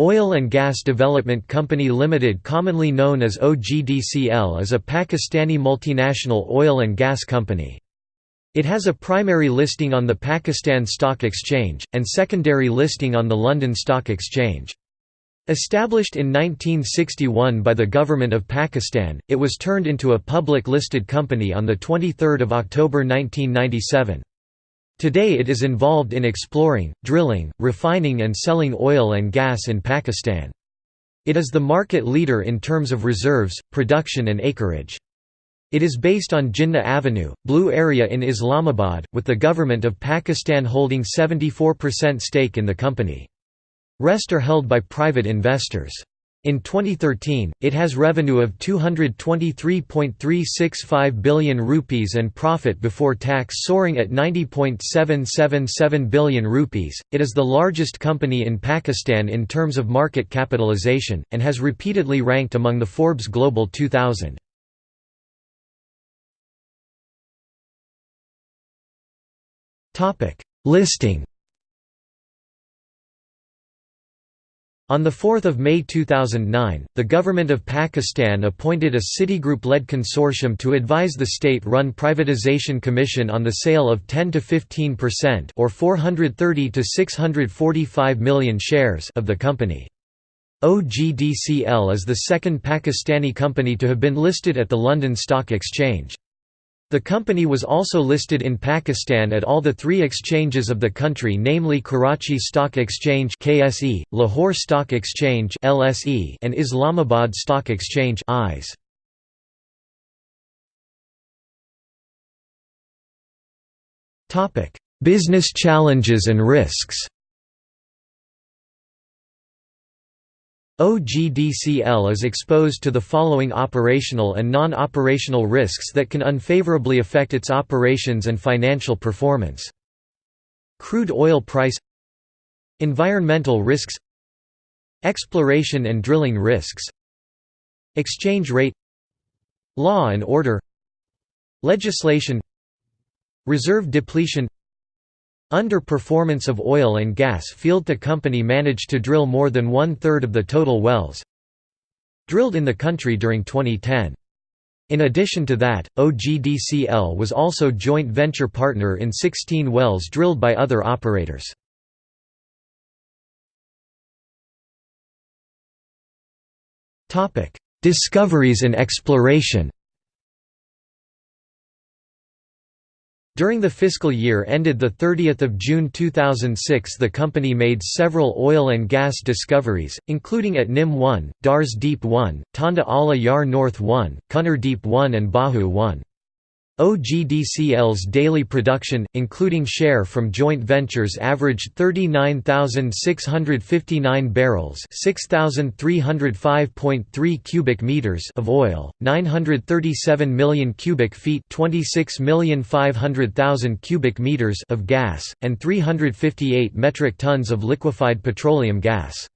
Oil and Gas Development Company Limited commonly known as OGDCL is a Pakistani multinational oil and gas company. It has a primary listing on the Pakistan Stock Exchange, and secondary listing on the London Stock Exchange. Established in 1961 by the Government of Pakistan, it was turned into a public listed company on 23 October 1997. Today it is involved in exploring, drilling, refining and selling oil and gas in Pakistan. It is the market leader in terms of reserves, production and acreage. It is based on Jinnah Avenue, Blue Area in Islamabad, with the government of Pakistan holding 74% stake in the company. Rest are held by private investors. In 2013, it has revenue of 223.365 billion rupees and profit before tax soaring at 90.777 billion rupees. It is the largest company in Pakistan in terms of market capitalization and has repeatedly ranked among the Forbes Global 2000. Topic: Listing On 4 May 2009, the Government of Pakistan appointed a Citigroup-led consortium to advise the state-run Privatization Commission on the sale of 10–15% or 430 to 645 million shares of the company. OGDCL is the second Pakistani company to have been listed at the London Stock Exchange. The company was also listed in Pakistan at all the three exchanges of the country namely Karachi Stock Exchange KSE, Lahore Stock Exchange LSE, and Islamabad Stock Exchange IS. Business challenges and risks OGDCL is exposed to the following operational and non-operational risks that can unfavorably affect its operations and financial performance. Crude oil price Environmental risks Exploration and drilling risks Exchange rate Law and order Legislation Reserve depletion Underperformance of oil and gas field The company managed to drill more than one-third of the total wells drilled in the country during 2010. In addition to that, OGDCL was also joint venture partner in 16 wells drilled by other operators. Discoveries and exploration During the fiscal year ended 30 June 2006 the company made several oil and gas discoveries, including at Nim 1, Dars Deep 1, Tanda Ala Yar North 1, Kunnar Deep 1 and Bahu 1. OGDCL's daily production, including share from joint ventures averaged 39,659 barrels 6,305.3 cubic meters of oil, 937 million cubic feet 26,500,000 cubic meters of gas, and 358 metric tons of liquefied petroleum gas.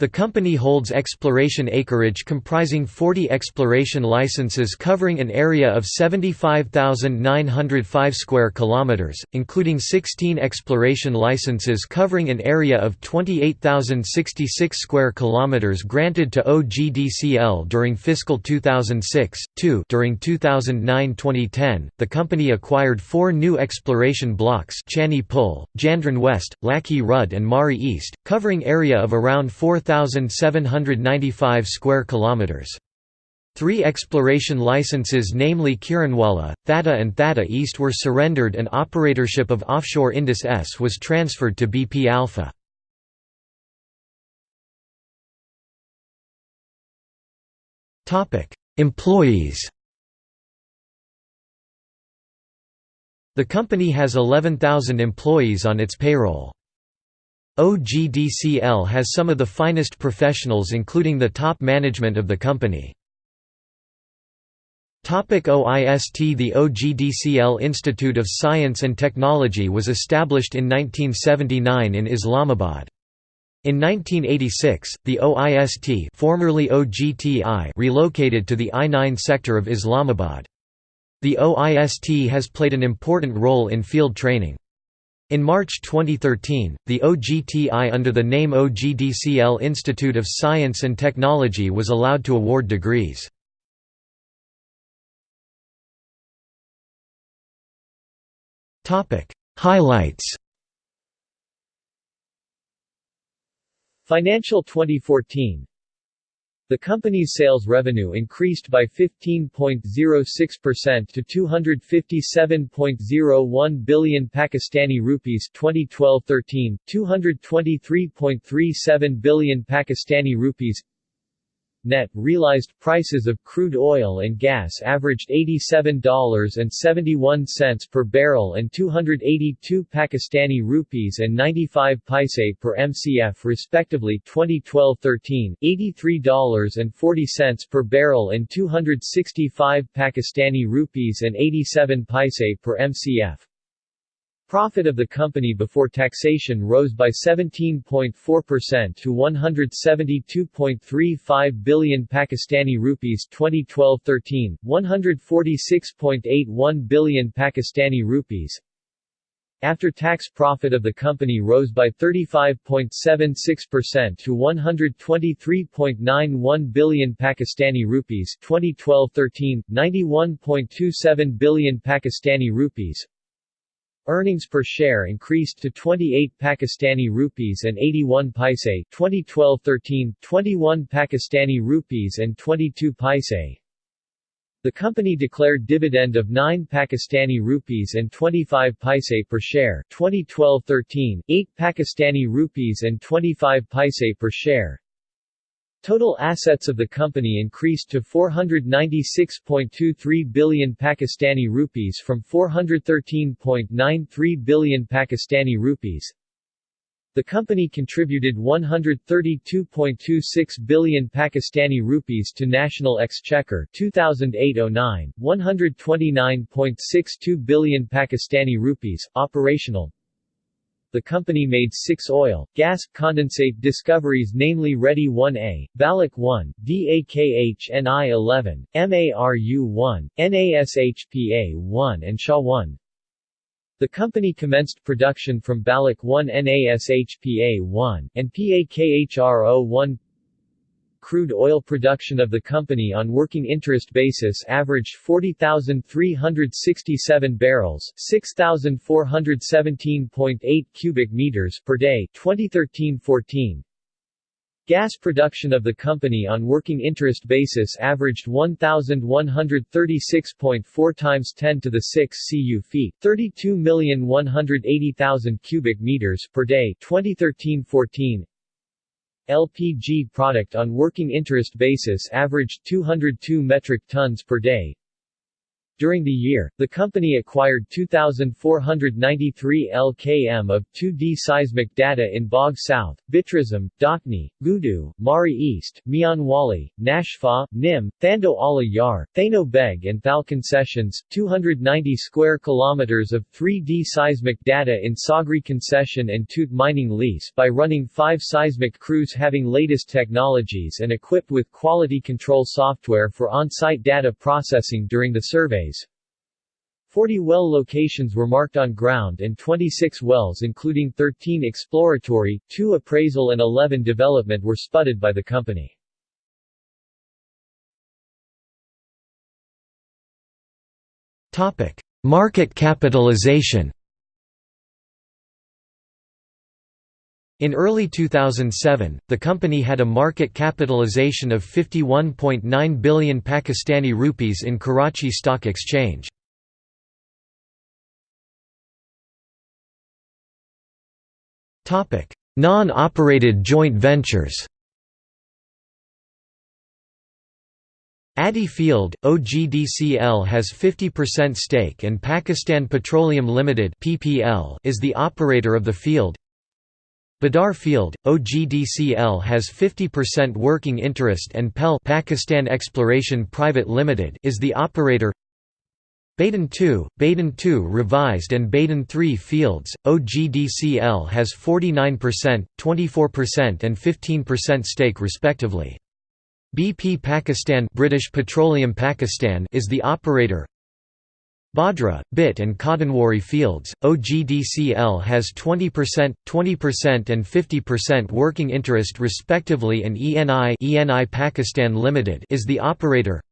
The company holds exploration acreage comprising 40 exploration licenses covering an area of 75,905 square kilometers, including 16 exploration licenses covering an area of 28,066 square kilometers granted to OGDCL during fiscal 2006. 2 During 2009-2010, the company acquired four new exploration blocks: Chani Pul, Jandran West, Laki Rudd, and Mari East, covering area of around 4 1,795 square kilometers. Three exploration licenses namely Kiranwala, Thatta and Thatta East were surrendered and operatorship of offshore Indus S was transferred to BP Alpha. Employees The company has 11,000 employees on its payroll. OGDCL has some of the finest professionals including the top management of the company. OIST The OGDCL Institute of Science and Technology was established in 1979 in Islamabad. In 1986, the OIST formerly OGTI relocated to the I-9 sector of Islamabad. The OIST has played an important role in field training. In March 2013, the OGTI under the name OGDCL Institute of Science and Technology was allowed to award degrees. Highlights Financial 2014 the company's sales revenue increased by 15.06% to 257.01 billion Pakistani rupees 2012-13, 223.37 billion Pakistani rupees Net realized prices of crude oil and gas averaged $87.71 per barrel and 282 Pakistani rupees and 95 paise per MCF respectively 2012-13, $83.40 per barrel and 265 Pakistani rupees and 87 paise per MCF. Profit of the company before taxation rose by 17.4% to 172.35 billion Pakistani rupees 2012-13, 146.81 billion Pakistani rupees. After-tax profit of the company rose by 35.76% to 123.91 billion Pakistani rupees 2012-13, 91.27 billion Pakistani rupees. Earnings per share increased to 28 Pakistani rupees and 81 paise 2012-13, 21 Pakistani rupees and 22 paise. The company declared dividend of 9 Pakistani rupees and 25 paise per share 2012-13, 8 Pakistani rupees and 25 paise per share. Total assets of the company increased to 496.23 billion Pakistani rupees from 413.93 billion Pakistani rupees. The company contributed 132.26 billion Pakistani rupees to national exchequer 2008-09, 129.62 billion Pakistani rupees operational the company made six oil, gas, condensate discoveries namely Ready 1A, Balak 1, DAKH-NI 11, MARU 1, NASHPA 1 and SHA 1. The company commenced production from Balak 1 NASHPA 1, and PAKHRO 1 crude oil production of the company on working interest basis averaged 40,367 barrels 6,417.8 cubic meters per day 2013-14. Gas production of the company on working interest basis averaged 1,136.4 times 10 to the 6 cu feet 32,180,000 cubic meters per day 2013-14. LPG product on working interest basis averaged 202 metric tons per day, during the year, the company acquired 2,493 LKM of 2D seismic data in Bog South, Bitrism, Dakni, Gudu, Mari East, Mianwali, Nashpa, Nim, Thando Ala Yar, Thano Beg and Thal concessions, 290 square kilometers of 3D seismic data in Sagri concession and Toot mining lease by running five seismic crews having latest technologies and equipped with quality control software for on-site data processing during the survey 40 well locations were marked on ground and 26 wells including 13 exploratory, 2 appraisal and 11 development were spudded by the company. Market capitalization In early 2007, the company had a market capitalization of 51.9 billion Pakistani rupees in Karachi Stock Exchange. Non-operated joint ventures Adi Field, OGDCL has 50% stake and Pakistan Petroleum Limited is the operator of the field. Badar Field, OGDCL has 50% working interest and PEL Pakistan Exploration Private Limited is the operator. Badin 2, Badin 2 revised and Badin 3 fields, OGDCL has 49%, 24% and 15% stake respectively. BP Pakistan British Petroleum Pakistan is the operator. Bhadra, Bhit and Kadanwari fields, OGDCL has 20%, 20% and 50% working interest respectively and ENI, ENI Pakistan Limited is the operator.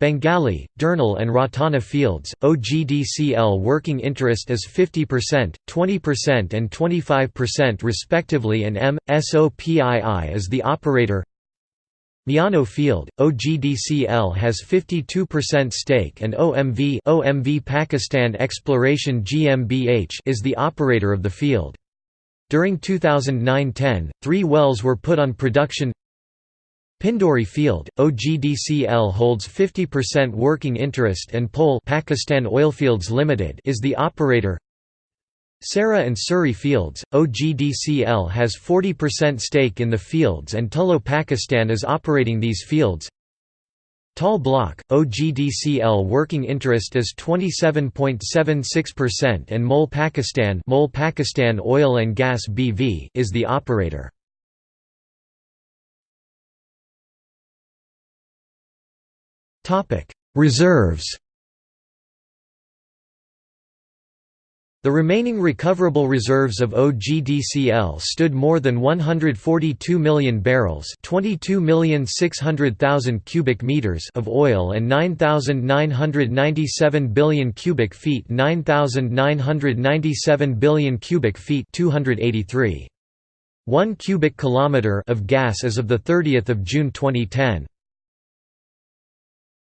Bengali, Durnal and Ratana fields, OGDCL working interest is 50%, 20% and 25% respectively and M. SOPII is the operator. Miano Field, OGDCL has 52% stake and OMV, OMV Pakistan Exploration GmbH is the operator of the field. During 2009–10, three wells were put on production Pindori Field, OGDCL holds 50% working interest and POL Pakistan Oilfields Limited is the operator. Sara and Suri Fields, OGDCL has 40% stake in the fields and Tullow Pakistan is operating these fields. Tal Block, OGDCL working interest is 27.76% and MOL Pakistan, MOL Pakistan Oil and Gas BV is the operator. Topic: Reserves The remaining recoverable reserves of OGDCL stood more than 142 million barrels, 22,600,000 cubic meters of oil and 9,997 billion cubic feet, 9,997 billion cubic feet, 283. 1 cubic kilometer of gas as of the 30th of June 2010.